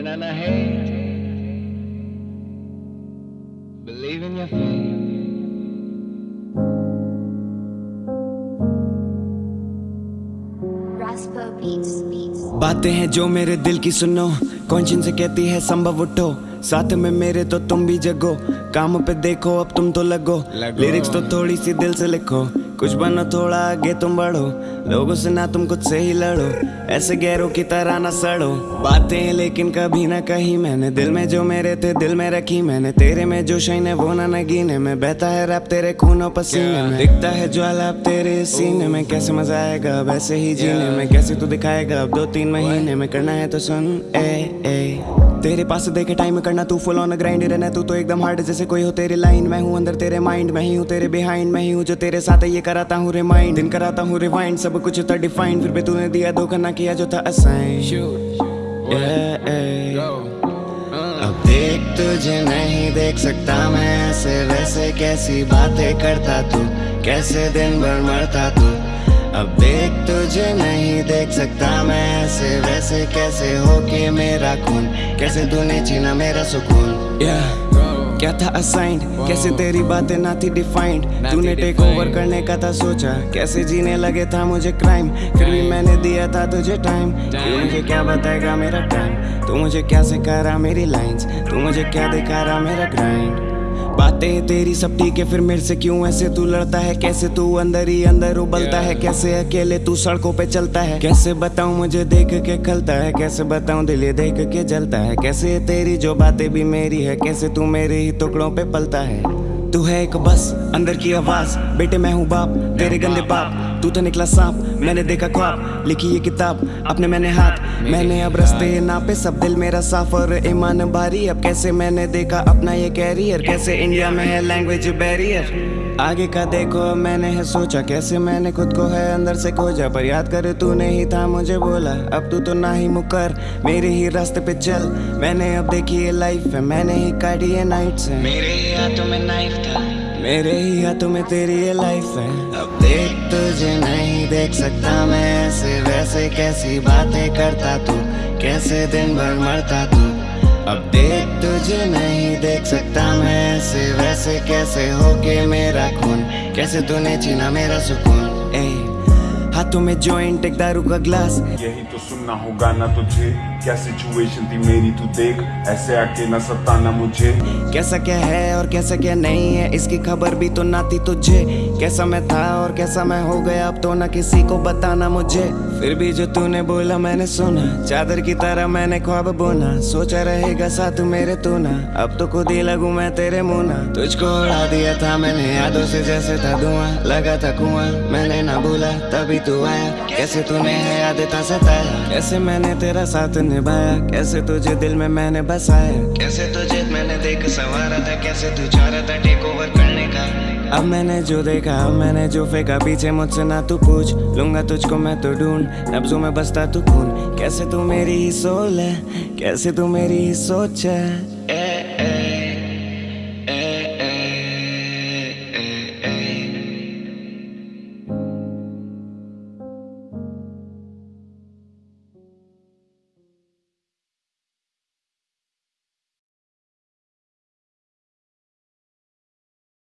Learn on the hate. Believe in your faith. बातें हैं जो मेरे दिल की सुनो कॉन्शियस से कहती है संभव उठो साथ में मेरे तो तुम भी जगो काम पे देखो अब तुम तो लगो, लगो। लिरिक्स तो थोड़ी सी दिल से लिखो कुछ बनो थोड़ा आगे तुम बढ़ो। लोगों से ना तुम खुद से ही लड़ो। ऐसे गैरों की तरह ना सड़ो। बातें हैं लेकिन कभी ना कही मैंने। दिल में जो मेरे थे, दिल में रखी मैंने। तेरे में जो शाइन है, वो ना नगीने में। बहता है रैप तेरे खूनों पसीने में। दिखता है ज्वाला अब तेरे सीने में। कैसे मज़ा आएगा अब ऐसे ही जीने में। कैसे तू दिखाएगा अब दो तीन महीने में। करना है तो सुन, ए ए। तेरे पास देखे टाइम करना तू फुल ऑन ग्राइंड रहना तू तो एकदम हार्ड जैसे कोई हो तेरी लाइन मैं हूँ अंदर तेरे माइंड में ही हूँ तेरे बिहाइंड में ही हूँ जो तेरे साथ ये कराता हूँ रिमाइंड दिन कराता हूँ रिवाइंड सब कुछ था डिफाइंड फिर भी तूने दिया धोखा ना किया जो था असाइन. Uh. अब देख तुझे नहीं देख सकता मैं ऐसे वैसे कैसी बातें करता तू कैसे दिन भर मरता तू अब देख तुझे नहीं देख सकता मैं ऐसे वैसे कैसे हो के मेरा खून? कैसे तूने छीना मेरा सुकून? Yeah. क्या था असाइंड कैसे तेरी बातें ना थी डिफाइंड तूने टेक ओवर करने का था सोचा। कैसे जीने लगे था मुझे क्राइम फिर भी मैंने दिया था तुझे टाइम तू मुझे क्या बताएगा मेरा टाइम तू मुझे क्या सिखा रहा मेरी लाइंस तू मुझे क्या दिखा रहा मेरा ग्राइंड बातें तेरी सब ठीक है फिर मेरे से क्यों ऐसे? तू लड़ता है कैसे? तू अंदर ही अंदर उबलता है कैसे? अकेले तू सड़कों पे चलता है। कैसे बताऊँ मुझे देख के खलता है? कैसे बताऊँ दिल देख के जलता है? कैसे तेरी जो बातें भी मेरी है कैसे तू मेरे ही टुकड़ों पे पलता है? तू है एक बस अंदर की आवाज़। बेटे मैं हूँ बाप तेरे गंदे बाप। तू तो निकला सांप, मैंने देखा ख्वाब। लिखी ये किताब, अपने मैंने हाथ। मैंने अब रस्ते नापे, सब दिल मेरा साफ़ और ईमान भारी। अब कैसे मैंने देखा अपना ये कैरियर कैसे इंडिया में है लैंग्वेज बैरियर आगे का देखो, मैंने है सोचा। कैसे मैंने खुद को है अंदर से खोजा? पर याद कर, तू नहीं था मुझे बोला। अब तू तो ना ही मुकर, मेरे ही रास्ते पे चल। मैंने अब देखी ये लाइफ है, मैंने ही काटी ये नाइट से मेरे ही हाथों में नाइफ था। मेरे ही हाथों में तेरी ये लाइफ है। अब देख तुझे नहीं देख सकता मैं ऐसे वैसे कैसी बातें करता तू, कैसे दिन भर मरता तू। अब देख तुझे नहीं देख सकता मैं ऐसे वैसे कैसे होके मेरा खून, कैसे तूने छीना मेरा सुकून ए हाथों में जॉइंट एक दारू का ग्लास यही तो सुनना होगा ना तुझे। क्या सिचुएशन थी मेरी तू देख। ऐसे आके न सताना मुझे। कैसा क्या है और कैसा क्या नहीं है इसकी खबर भी तो ना थी तुझे। कैसा मैं था और कैसा मैं हो गया अब तो ना किसी को बताना मुझे। फिर भी जो तूने बोला मैंने सुना। चादर की तरह मैंने ख्वाब बोना सोचा रहेगा साथ मेरे तू ना। अब तो खुद ही लगू मैं तेरे मुँह ना। तुझको उड़ा दिया था मैंने यादों से जैसे था धुआँ। लगा था कुआँ, मैंने ना भूला, तभी तू आया। कैसे तूने याद था सताया? कैसे मैंने तेरा साथ निभाया? कैसे तुझे दिल में मैंने बसाया? कैसे तुझे मैंने देख संवारा था? कैसे तू चाह रहा था टेक ओवर करने का? अब मैंने जो देखा, अब मैंने जो फेंका, पीछे मुझसे ना तू पूछ। लूँगा तुझको मैं तो ढूंढ नब्जों में बसता तू खून। कैसे तू मेरी सोल है, कैसे तू मेरी सोच है?